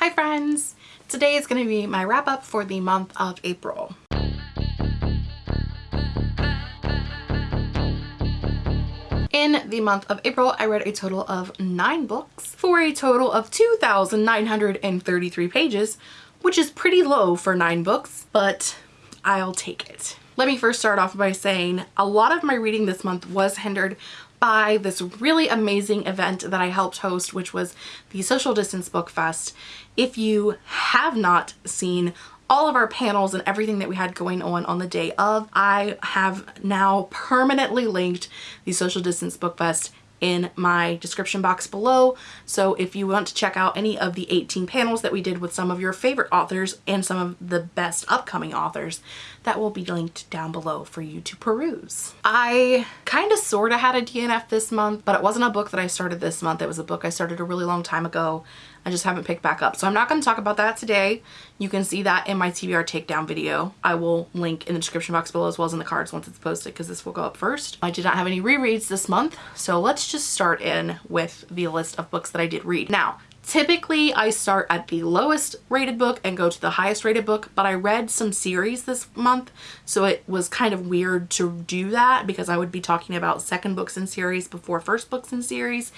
Hi friends! Today is going to be my wrap up for the month of April. In the month of April, I read a total of nine books for a total of 2,933 pages, which is pretty low for nine books, but I'll take it. Let me first start off by saying a lot of my reading this month was hindered by this really amazing event that I helped host, which was the Social Distance Book Fest. If you have not seen all of our panels and everything that we had going on on the day of, I have now permanently linked the Social Distance Book Fest in my description box below. So if you want to check out any of the 18 panels that we did with some of your favorite authors and some of the best upcoming authors, that will be linked down below for you to peruse. I kind of sort of had a DNF this month, but it wasn't a book that I started this month. It was a book I started a really long time ago. I just haven't picked back up. So I'm not going to talk about that today. You can see that in my TBR takedown video. I will link in the description box below as well as in the cards once it's posted because this will go up first. I did not have any rereads this month. So let's just start in with the list of books that I did read. Now, Typically, I start at the lowest rated book and go to the highest rated book, but I read some series this month, so it was kind of weird to do that because I would be talking about second books in series before first books in series.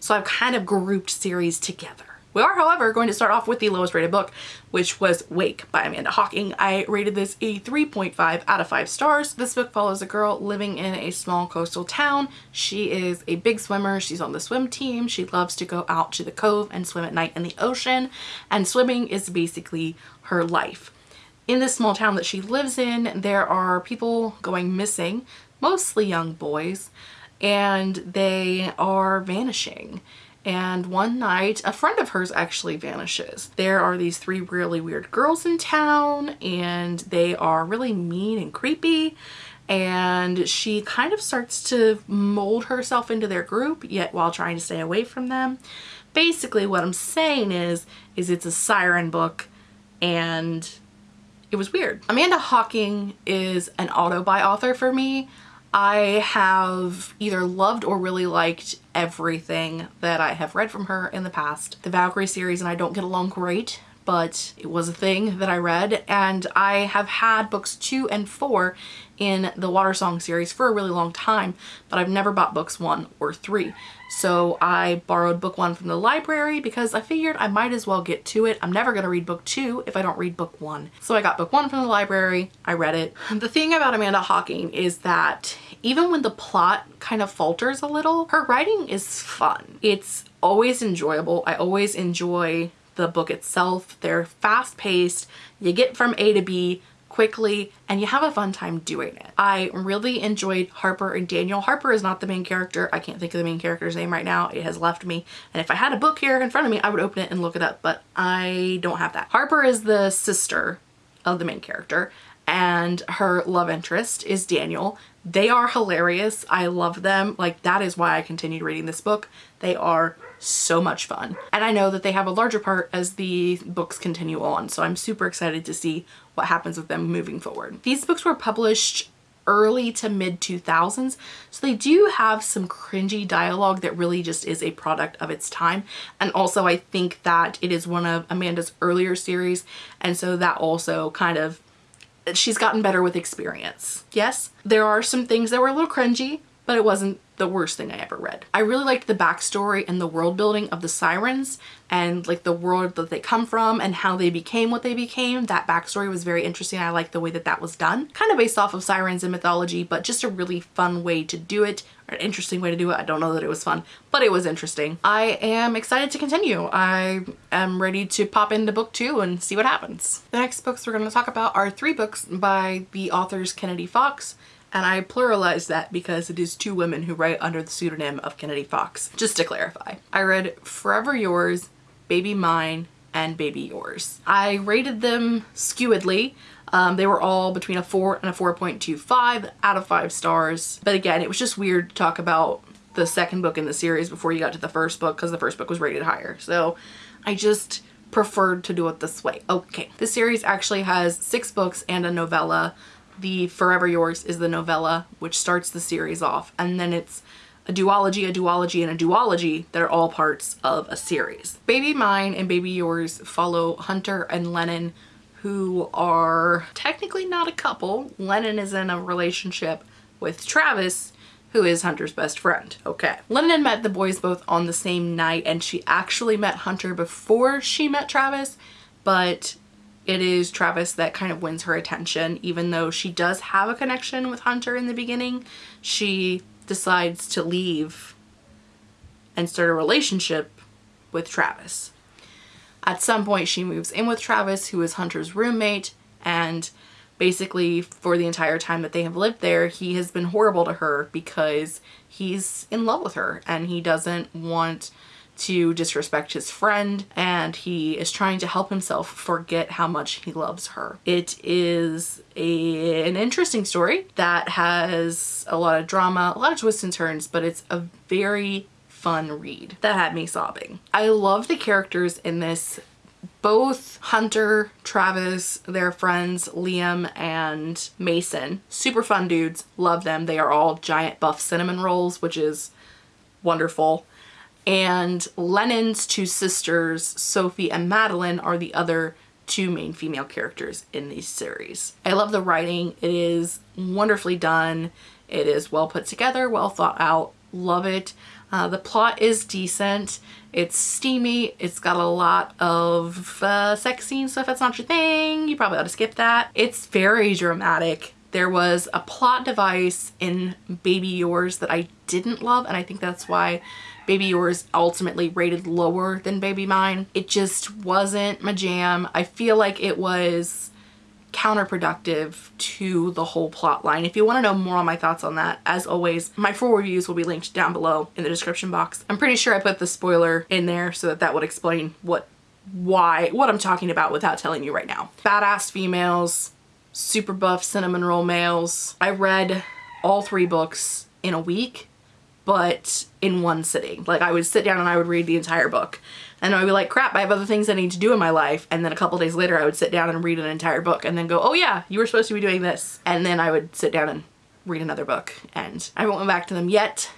So I've kind of grouped series together. We are, however, going to start off with the lowest rated book, which was Wake by Amanda Hocking. I rated this a 3.5 out of 5 stars. This book follows a girl living in a small coastal town. She is a big swimmer. She's on the swim team. She loves to go out to the cove and swim at night in the ocean. And swimming is basically her life. In this small town that she lives in, there are people going missing, mostly young boys, and they are vanishing and one night a friend of hers actually vanishes. There are these three really weird girls in town and they are really mean and creepy and she kind of starts to mold herself into their group yet while trying to stay away from them. Basically what I'm saying is is it's a siren book and it was weird. Amanda Hocking is an auto-buy author for me. I have either loved or really liked everything that I have read from her in the past. The Valkyrie series and I don't get along great, but it was a thing that I read and I have had books two and four in the Watersong series for a really long time, but I've never bought books one or three. So I borrowed book one from the library because I figured I might as well get to it. I'm never going to read book two if I don't read book one. So I got book one from the library. I read it. The thing about Amanda Hocking is that even when the plot kind of falters a little, her writing is fun. It's always enjoyable. I always enjoy the book itself. They're fast paced. You get from A to B quickly and you have a fun time doing it. I really enjoyed Harper and Daniel. Harper is not the main character. I can't think of the main character's name right now. It has left me. And if I had a book here in front of me, I would open it and look it up, but I don't have that. Harper is the sister of the main character and her love interest is Daniel. They are hilarious. I love them. Like that is why I continued reading this book. They are so much fun. And I know that they have a larger part as the books continue on. So I'm super excited to see what happens with them moving forward. These books were published early to mid 2000s so they do have some cringy dialogue that really just is a product of its time and also I think that it is one of Amanda's earlier series and so that also kind of she's gotten better with experience. Yes, there are some things that were a little cringy, but it wasn't the worst thing I ever read. I really liked the backstory and the world building of the sirens and like the world that they come from and how they became what they became. That backstory was very interesting. I like the way that that was done. Kind of based off of sirens and mythology, but just a really fun way to do it an interesting way to do it. I don't know that it was fun, but it was interesting. I am excited to continue. I am ready to pop into book two and see what happens. The next books we're going to talk about are three books by the authors Kennedy Fox, and I pluralize that because it is two women who write under the pseudonym of Kennedy Fox, just to clarify. I read Forever Yours, Baby Mine, and Baby Yours. I rated them skewedly. Um, they were all between a 4 and a 4.25 out of 5 stars. But again, it was just weird to talk about the second book in the series before you got to the first book because the first book was rated higher. So I just preferred to do it this way. Okay, the series actually has six books and a novella the Forever Yours is the novella, which starts the series off. And then it's a duology, a duology, and a duology that are all parts of a series. Baby Mine and Baby Yours follow Hunter and Lennon who are technically not a couple. Lennon is in a relationship with Travis who is Hunter's best friend. Okay. Lennon met the boys both on the same night and she actually met Hunter before she met Travis, but it is Travis that kind of wins her attention. Even though she does have a connection with Hunter in the beginning, she decides to leave and start a relationship with Travis. At some point she moves in with Travis who is Hunter's roommate and basically for the entire time that they have lived there he has been horrible to her because he's in love with her and he doesn't want to disrespect his friend and he is trying to help himself forget how much he loves her. It is a, an interesting story that has a lot of drama, a lot of twists and turns, but it's a very fun read that had me sobbing. I love the characters in this both Hunter, Travis, their friends Liam and Mason. Super fun dudes. Love them. They are all giant buff cinnamon rolls, which is wonderful. And Lennon's two sisters, Sophie and Madeline, are the other two main female characters in these series. I love the writing. It is wonderfully done. It is well put together, well thought out. Love it. Uh, the plot is decent. It's steamy. It's got a lot of uh, sex scenes, so if that's not your thing, you probably ought to skip that. It's very dramatic. There was a plot device in Baby Yours that I didn't love, and I think that's why Baby Yours ultimately rated lower than Baby Mine. It just wasn't my jam. I feel like it was counterproductive to the whole plot line. If you want to know more on my thoughts on that, as always, my full reviews will be linked down below in the description box. I'm pretty sure I put the spoiler in there so that that would explain what why what I'm talking about without telling you right now. Badass females, super buff cinnamon roll males. I read all three books in a week but in one sitting. Like I would sit down and I would read the entire book and I'd be like, crap, I have other things I need to do in my life. And then a couple days later, I would sit down and read an entire book and then go, oh yeah, you were supposed to be doing this. And then I would sit down and read another book. And I haven't went back to them yet,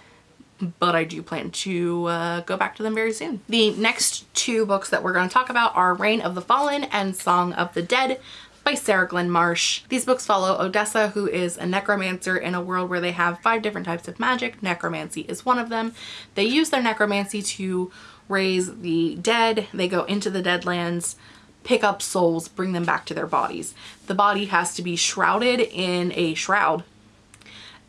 but I do plan to uh, go back to them very soon. The next two books that we're going to talk about are Reign of the Fallen and Song of the Dead by Sarah Glenn Marsh. These books follow Odessa, who is a necromancer in a world where they have five different types of magic. Necromancy is one of them. They use their necromancy to raise the dead. They go into the Deadlands, pick up souls, bring them back to their bodies. The body has to be shrouded in a shroud.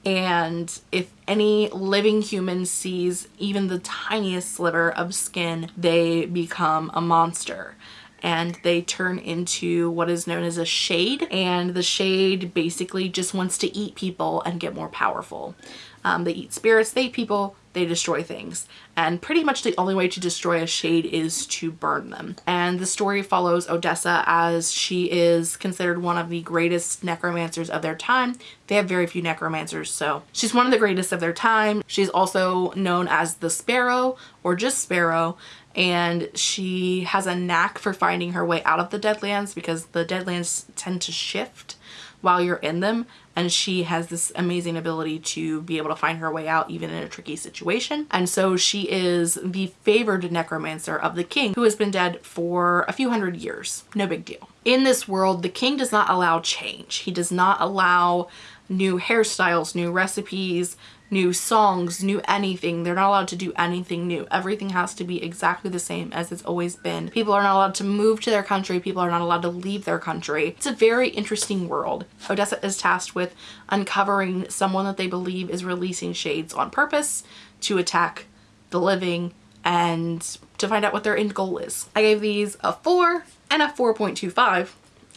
And if any living human sees even the tiniest sliver of skin, they become a monster and they turn into what is known as a shade and the shade basically just wants to eat people and get more powerful. Um, they eat spirits, they eat people, they destroy things. And pretty much the only way to destroy a shade is to burn them. And the story follows Odessa as she is considered one of the greatest necromancers of their time. They have very few necromancers, so she's one of the greatest of their time. She's also known as the Sparrow or just Sparrow and she has a knack for finding her way out of the Deadlands because the Deadlands tend to shift while you're in them and she has this amazing ability to be able to find her way out even in a tricky situation. And so she is the favored necromancer of the king who has been dead for a few hundred years. No big deal. In this world the king does not allow change. He does not allow new hairstyles new recipes new songs, new anything. They're not allowed to do anything new. Everything has to be exactly the same as it's always been. People are not allowed to move to their country. People are not allowed to leave their country. It's a very interesting world. Odessa is tasked with uncovering someone that they believe is releasing shades on purpose to attack the living and to find out what their end goal is. I gave these a 4 and a 4.25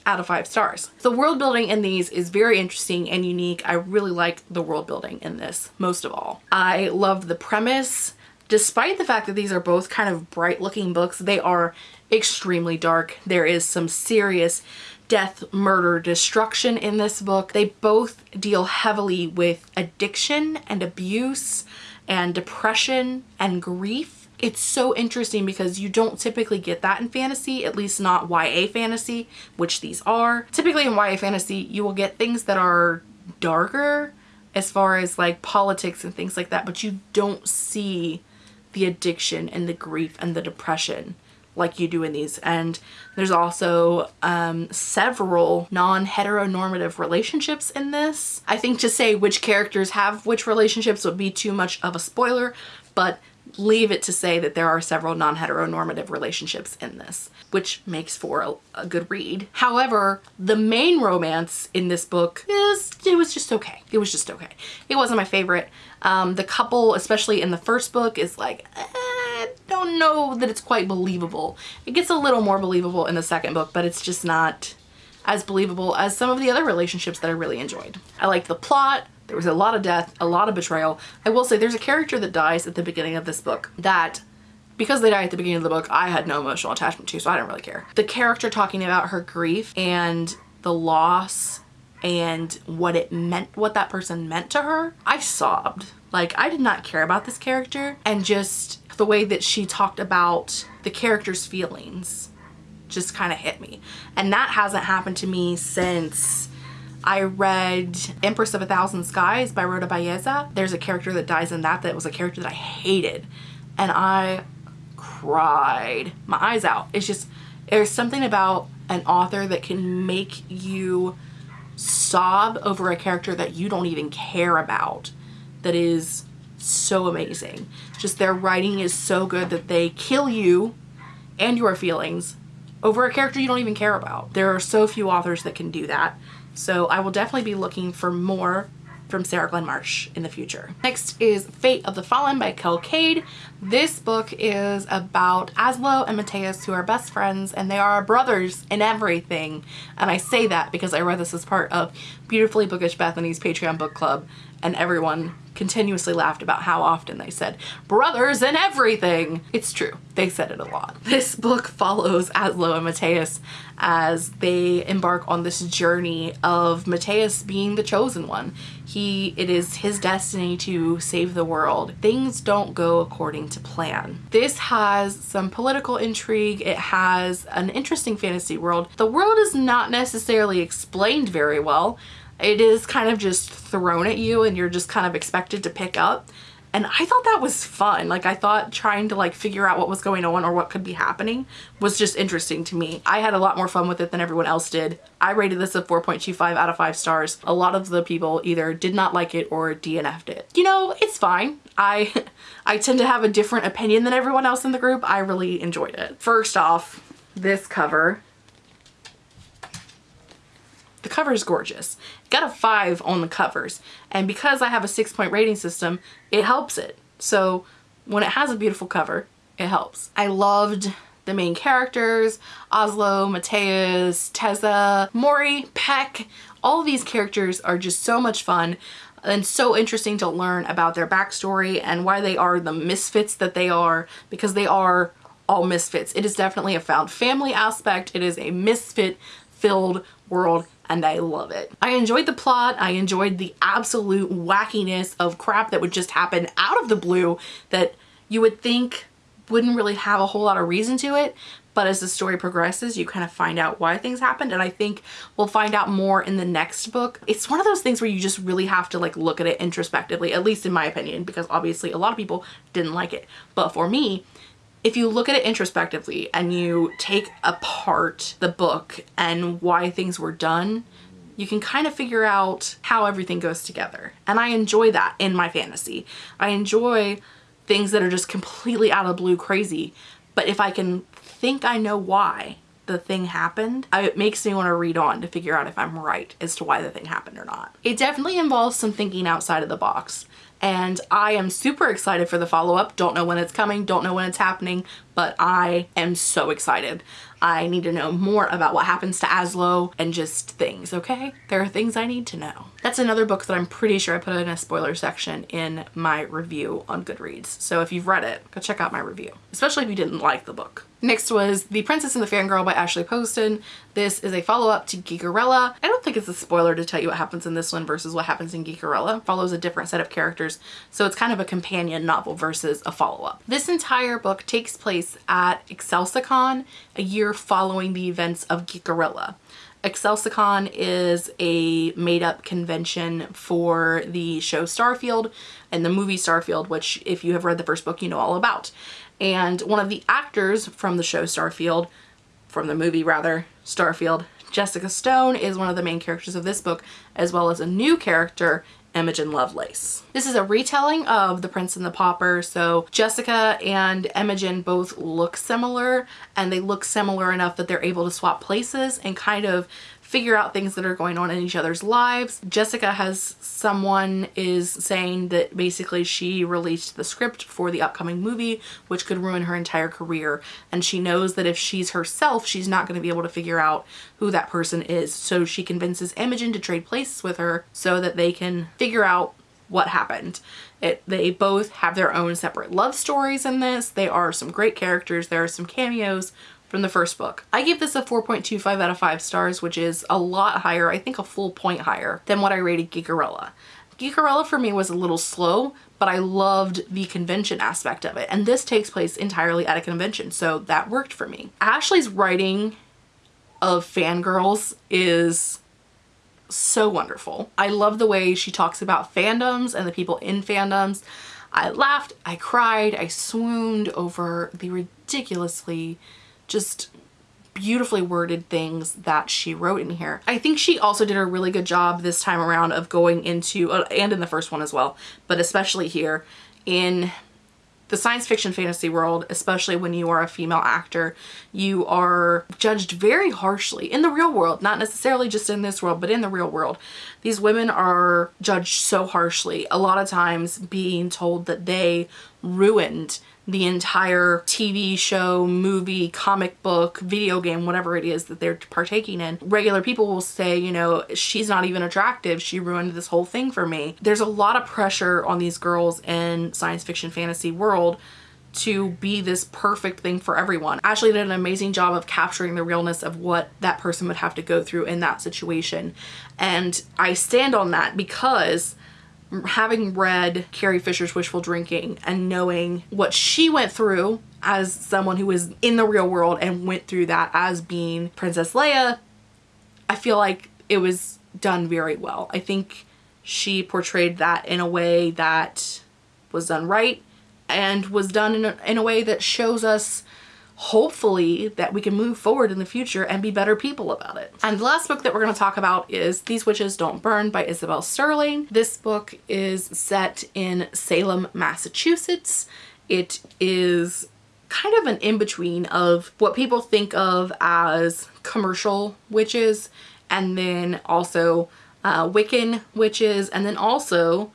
out of five stars. The world building in these is very interesting and unique. I really like the world building in this most of all. I love the premise. Despite the fact that these are both kind of bright looking books, they are extremely dark. There is some serious death, murder, destruction in this book. They both deal heavily with addiction and abuse and depression and grief it's so interesting because you don't typically get that in fantasy, at least not YA fantasy, which these are. Typically in YA fantasy, you will get things that are darker, as far as like politics and things like that, but you don't see the addiction and the grief and the depression like you do in these. And there's also um, several non-heteronormative relationships in this. I think to say which characters have which relationships would be too much of a spoiler, but leave it to say that there are several non-heteronormative relationships in this, which makes for a, a, good read. However, the main romance in this book is, it was just okay. It was just okay. It wasn't my favorite. Um, the couple, especially in the first book, is like, eh, I don't know that it's quite believable. It gets a little more believable in the second book, but it's just not as believable as some of the other relationships that I really enjoyed. I liked the plot. There was a lot of death, a lot of betrayal. I will say there's a character that dies at the beginning of this book that because they die at the beginning of the book, I had no emotional attachment to, so I didn't really care. The character talking about her grief and the loss and what it meant, what that person meant to her, I sobbed. Like, I did not care about this character and just the way that she talked about the character's feelings just kind of hit me. And that hasn't happened to me since I read Empress of a Thousand Skies by Rhoda Belleza. There's a character that dies in that that was a character that I hated and I cried my eyes out. It's just, there's something about an author that can make you sob over a character that you don't even care about that is so amazing. Just their writing is so good that they kill you and your feelings over a character you don't even care about. There are so few authors that can do that. So I will definitely be looking for more from Sarah Glenn Marsh in the future. Next is Fate of the Fallen by Kel Kade. This book is about Aslo and Matthias who are best friends and they are brothers in everything. And I say that because I read this as part of Beautifully Bookish Bethany's Patreon book club and everyone continuously laughed about how often they said brothers and everything. It's true. They said it a lot. This book follows Aslo and Matthias as they embark on this journey of Matthias being the chosen one. He, it is his destiny to save the world. Things don't go according to plan. This has some political intrigue. It has an interesting fantasy world. The world is not necessarily explained very well it is kind of just thrown at you and you're just kind of expected to pick up. And I thought that was fun. Like I thought trying to like figure out what was going on or what could be happening was just interesting to me. I had a lot more fun with it than everyone else did. I rated this a 4.25 out of 5 stars. A lot of the people either did not like it or DNF'd it. You know, it's fine. I, I tend to have a different opinion than everyone else in the group. I really enjoyed it. First off, this cover the cover is gorgeous. Got a five on the covers. And because I have a six point rating system, it helps it. So when it has a beautiful cover, it helps. I loved the main characters, Aslo, Matthias, Teza, Mori, Peck. All of these characters are just so much fun and so interesting to learn about their backstory and why they are the misfits that they are because they are all misfits. It is definitely a found family aspect. It is a misfit filled world and I love it. I enjoyed the plot. I enjoyed the absolute wackiness of crap that would just happen out of the blue that you would think wouldn't really have a whole lot of reason to it. But as the story progresses, you kind of find out why things happened. And I think we'll find out more in the next book. It's one of those things where you just really have to like look at it introspectively, at least in my opinion, because obviously a lot of people didn't like it. But for me, if you look at it introspectively and you take apart the book and why things were done, you can kind of figure out how everything goes together. And I enjoy that in my fantasy. I enjoy things that are just completely out of blue crazy. But if I can think I know why the thing happened, it makes me want to read on to figure out if I'm right as to why the thing happened or not. It definitely involves some thinking outside of the box and I am super excited for the follow-up. Don't know when it's coming, don't know when it's happening, but I am so excited. I need to know more about what happens to Aslo and just things, okay? There are things I need to know. That's another book that I'm pretty sure I put in a spoiler section in my review on Goodreads. So if you've read it, go check out my review, especially if you didn't like the book. Next was The Princess and the Fangirl by Ashley Poston. This is a follow-up to Geekerella. I don't think it's a spoiler to tell you what happens in this one versus what happens in Geekerella. It follows a different set of characters characters. So it's kind of a companion novel versus a follow-up. This entire book takes place at Excelsicon, a year following the events of Geekerella. Excelsicon is a made-up convention for the show Starfield and the movie Starfield, which if you have read the first book, you know all about. And one of the actors from the show Starfield, from the movie rather, Starfield, Jessica Stone is one of the main characters of this book, as well as a new character Imogen Lovelace. This is a retelling of The Prince and the Pauper, so Jessica and Imogen both look similar, and they look similar enough that they're able to swap places and kind of figure out things that are going on in each other's lives. Jessica has someone is saying that basically she released the script for the upcoming movie, which could ruin her entire career. And she knows that if she's herself, she's not going to be able to figure out who that person is. So she convinces Imogen to trade places with her so that they can figure out what happened. It, they both have their own separate love stories in this. They are some great characters. There are some cameos from the first book. I give this a 4.25 out of 5 stars, which is a lot higher, I think a full point higher than what I rated Geekerella. Geekerella for me was a little slow, but I loved the convention aspect of it. And this takes place entirely at a convention, so that worked for me. Ashley's writing of fangirls is so wonderful. I love the way she talks about fandoms and the people in fandoms. I laughed, I cried, I swooned over the ridiculously just beautifully worded things that she wrote in here. I think she also did a really good job this time around of going into, uh, and in the first one as well, but especially here in the science fiction fantasy world, especially when you are a female actor, you are judged very harshly in the real world, not necessarily just in this world, but in the real world. These women are judged so harshly, a lot of times being told that they ruined the entire TV show, movie, comic book, video game, whatever it is that they're partaking in. Regular people will say, you know, she's not even attractive. She ruined this whole thing for me. There's a lot of pressure on these girls in science fiction fantasy world to be this perfect thing for everyone. Ashley did an amazing job of capturing the realness of what that person would have to go through in that situation. And I stand on that because having read Carrie Fisher's Wishful Drinking and knowing what she went through as someone who was in the real world and went through that as being Princess Leia, I feel like it was done very well. I think she portrayed that in a way that was done right and was done in a, in a way that shows us hopefully that we can move forward in the future and be better people about it. And the last book that we're going to talk about is These Witches Don't Burn by Isabel Sterling. This book is set in Salem, Massachusetts. It is kind of an in-between of what people think of as commercial witches and then also uh, Wiccan witches and then also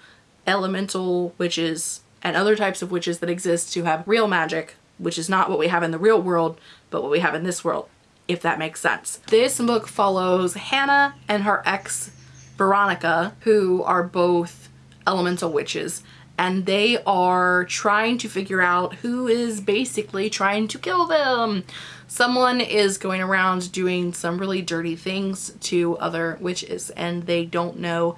elemental witches and other types of witches that exist to have real magic which is not what we have in the real world, but what we have in this world, if that makes sense. This book follows Hannah and her ex Veronica, who are both elemental witches, and they are trying to figure out who is basically trying to kill them. Someone is going around doing some really dirty things to other witches and they don't know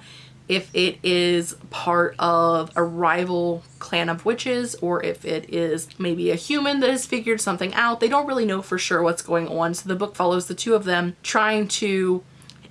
if it is part of a rival clan of witches or if it is maybe a human that has figured something out. They don't really know for sure what's going on. So the book follows the two of them trying to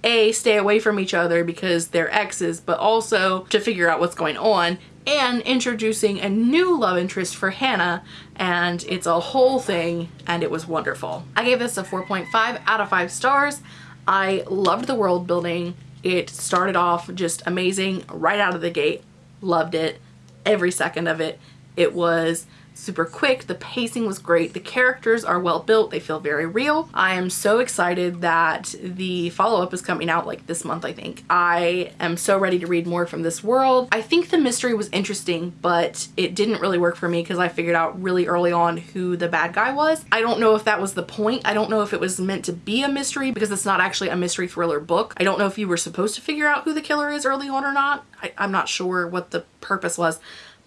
a stay away from each other because they're exes but also to figure out what's going on and introducing a new love interest for Hannah and it's a whole thing and it was wonderful. I gave this a 4.5 out of 5 stars. I loved the world building. It started off just amazing right out of the gate. Loved it. Every second of it. It was super quick. The pacing was great. The characters are well built. They feel very real. I am so excited that the follow-up is coming out like this month, I think. I am so ready to read more from this world. I think the mystery was interesting, but it didn't really work for me because I figured out really early on who the bad guy was. I don't know if that was the point. I don't know if it was meant to be a mystery because it's not actually a mystery thriller book. I don't know if you were supposed to figure out who the killer is early on or not. I, I'm not sure what the purpose was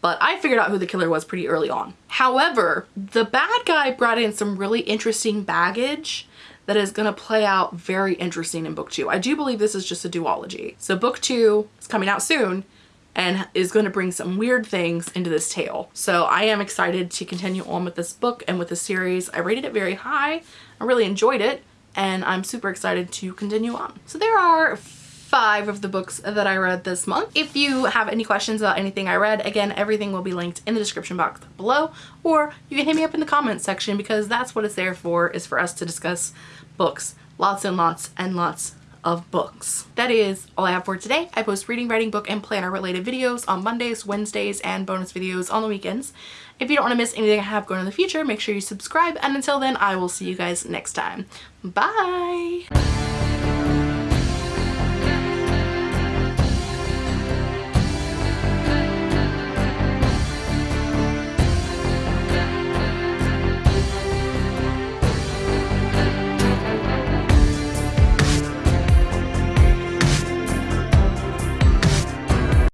but I figured out who the killer was pretty early on. However, the bad guy brought in some really interesting baggage that is going to play out very interesting in book two. I do believe this is just a duology. So book two is coming out soon and is going to bring some weird things into this tale. So I am excited to continue on with this book and with the series. I rated it very high. I really enjoyed it and I'm super excited to continue on. So there are five of the books that I read this month. If you have any questions about anything I read, again, everything will be linked in the description box below, or you can hit me up in the comments section because that's what it's there for, is for us to discuss books. Lots and lots and lots of books. That is all I have for today. I post reading, writing, book, and planner related videos on Mondays, Wednesdays, and bonus videos on the weekends. If you don't want to miss anything I have going in the future, make sure you subscribe, and until then, I will see you guys next time. Bye!